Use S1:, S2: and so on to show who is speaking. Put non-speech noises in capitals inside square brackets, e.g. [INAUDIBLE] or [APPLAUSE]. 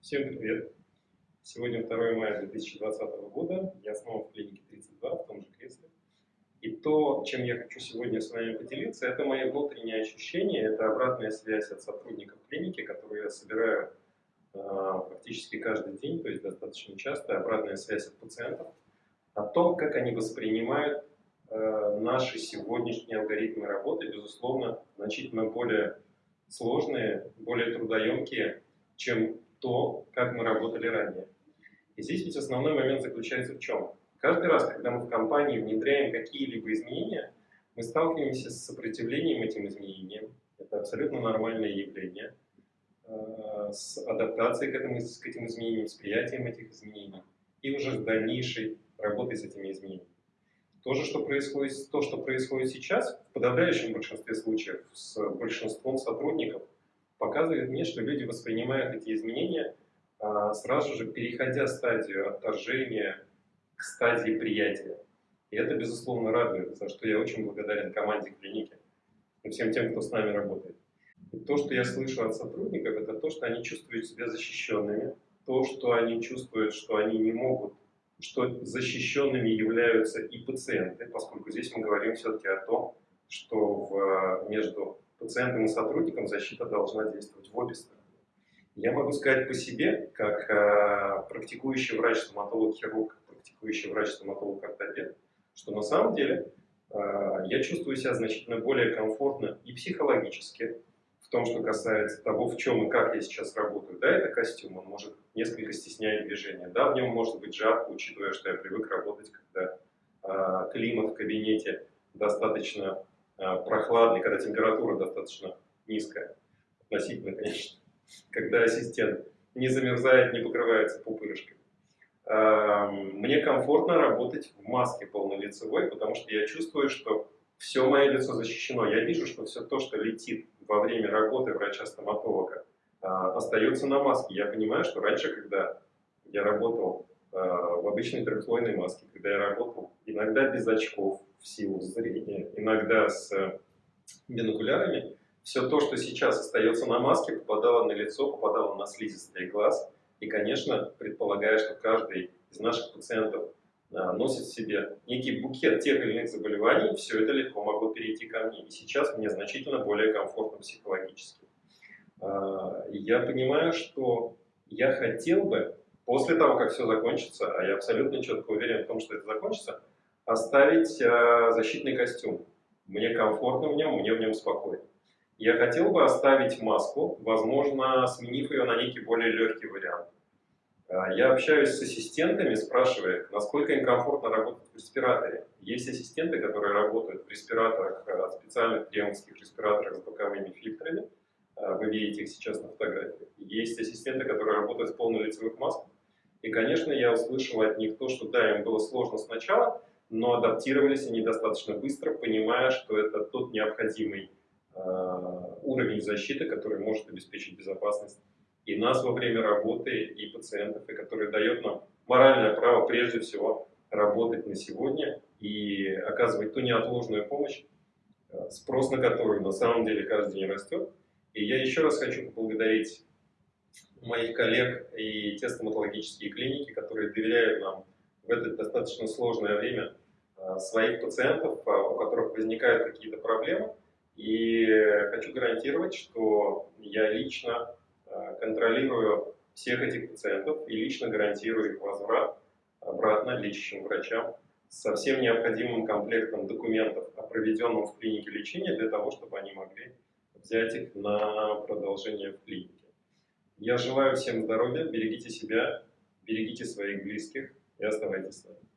S1: Всем привет! Сегодня 2 мая 2020 года, я снова в клинике 32, в том же кресле. И то, чем я хочу сегодня с вами поделиться, это мои внутренние ощущения, это обратная связь от сотрудников клиники, которую я собираю э, практически каждый день, то есть достаточно часто, обратная связь от пациентов, о том, как они воспринимают э, наши сегодняшние алгоритмы работы, безусловно, значительно более сложные, более трудоемкие, чем то, как мы работали ранее. И здесь ведь основной момент заключается в чем? Каждый раз, когда мы в компании внедряем какие-либо изменения, мы сталкиваемся с сопротивлением этим изменениям. Это абсолютно нормальное явление. Э, с адаптацией к, этому, к этим изменениям, с приятием этих изменений и уже с дальнейшей работой с этими изменениями. То, же, что происходит, то, что происходит сейчас, в подавляющем большинстве случаев с большинством сотрудников, показывает мне, что люди воспринимают эти изменения а, сразу же переходя стадию отторжения к стадии приятия. И это, безусловно, радует, за что я очень благодарен команде клиники и всем тем, кто с нами работает. И то, что я слышу от сотрудников, это то, что они чувствуют себя защищенными, то, что они чувствуют, что они не могут, что защищенными являются и пациенты, поскольку здесь мы говорим все-таки о том, что в, между пациентом и сотрудником защита должна действовать в обе стороны. Я могу сказать по себе, как э, практикующий врач-стоматолог-хирург, практикующий врач-стоматолог-ортопед, что на самом деле э, я чувствую себя значительно более комфортно и психологически, в том, что касается того, в чем и как я сейчас работаю. Да, это костюм, он может несколько стеснять движение. Да, в нем может быть жарко, учитывая, что я привык работать, когда э, климат в кабинете достаточно прохладный, когда температура достаточно низкая, относительно, конечно, [LAUGHS] когда ассистент не замерзает, не покрывается пупырышкой. А, мне комфортно работать в маске полнолицевой, потому что я чувствую, что все мое лицо защищено. Я вижу, что все то, что летит во время работы врача-стоматолога, а, остается на маске. Я понимаю, что раньше, когда я работал в обычной трехслойной маске, когда я работал иногда без очков, в силу зрения, иногда с бинокулярами, все то, что сейчас остается на маске, попадало на лицо, попадало на слизистый глаз. И, конечно, предполагая, что каждый из наших пациентов а, носит в себе некий букет тех или иных заболеваний, все это легко могло перейти ко мне. И сейчас мне значительно более комфортно психологически. А, я понимаю, что я хотел бы, после того, как все закончится, а я абсолютно четко уверен в том, что это закончится, оставить э, защитный костюм. Мне комфортно в нем, мне в нем спокойно. Я хотел бы оставить маску, возможно, сменив ее на некий более легкий вариант. Э, я общаюсь с ассистентами, спрашивая, насколько им комфортно работать в респираторе. Есть ассистенты, которые работают в респираторах, э, специальных кремовских респираторах с боковыми фильтрами. Вы видите их сейчас на фотографии. Есть ассистенты, которые работают в полнолицевых масках. И, конечно, я услышал от них то, что да, им было сложно сначала, но адаптировались они достаточно быстро, понимая, что это тот необходимый э, уровень защиты, который может обеспечить безопасность и нас во время работы, и пациентов, и который дает нам моральное право прежде всего работать на сегодня и оказывать ту неотложную помощь, э, спрос на которую на самом деле каждый день растет. И я еще раз хочу поблагодарить моих коллег и те стоматологические клиники, которые доверяют нам в это достаточно сложное время Э, своих пациентов, э, у которых возникают какие-то проблемы. И хочу гарантировать, что я лично э, контролирую всех этих пациентов и лично гарантирую их возврат обратно лечащим врачам со всем необходимым комплектом документов о проведенном в клинике лечении для того, чтобы они могли взять их на продолжение в клинике. Я желаю всем здоровья, берегите себя, берегите своих близких и оставайтесь с нами.